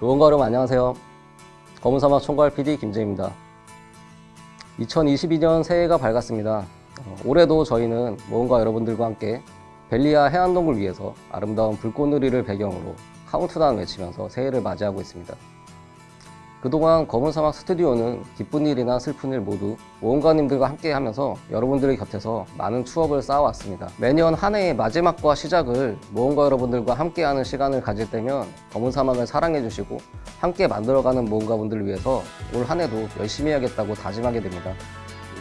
모험가 여러분 안녕하세요. 검은사막 총괄 PD 김재희입니다. 2022년 새해가 밝았습니다. 어, 올해도 저희는 모험가 여러분들과 함께 벨리아 해안동굴 위에서 아름다운 불꽃놀이를 배경으로 카운트다운 외치면서 새해를 맞이하고 있습니다. 그동안 검은 사막 스튜디오는 기쁜 일이나 슬픈 일 모두 모험가님들과 함께 하면서 여러분들의 곁에서 많은 추억을 쌓아왔습니다. 매년 한 해의 마지막과 시작을 모험가 여러분들과 함께하는 시간을 가질 때면 검은 사막을 사랑해주시고 함께 만들어가는 모험가분들을 위해서 올 한 해도 열심히 해야겠다고 다짐하게 됩니다.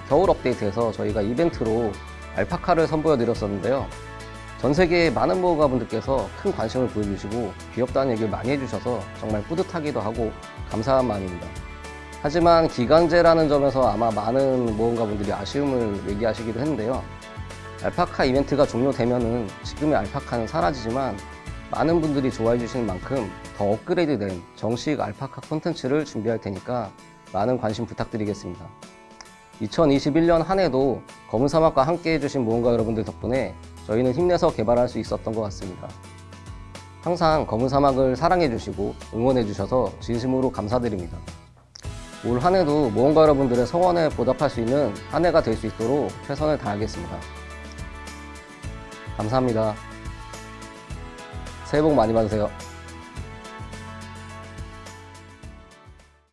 겨울 업데이트에서 저희가 이벤트로 알파카를 선보여 드렸었는데요. 전 세계의 많은 모험가분들께서 큰 관심을 보여주시고 귀엽다는 얘기를 많이 해주셔서 정말 뿌듯하기도 하고 감사한 마음입니다. 하지만 기간제라는 점에서 아마 많은 모험가분들이 아쉬움을 얘기하시기도 했는데요. 알파카 이벤트가 종료되면은 지금의 알파카는 사라지지만 많은 분들이 좋아해 주시는 만큼 더 업그레이드 된 정식 알파카 콘텐츠를 준비할 테니까 많은 관심 부탁드리겠습니다. 2021년 한 해도 검은 사막과 함께 해주신 모험가 여러분들 덕분에 저희는 힘내서 개발할 수 있었던 것 같습니다. 항상 검은 사막을 사랑해 주시고 응원해 주셔서 진심으로 감사드립니다. 올 한 해도 모험가 여러분들의 성원에 보답할 수 있는 한 해가 될 수 있도록 최선을 다하겠습니다. 감사합니다. 새해 복 많이 받으세요.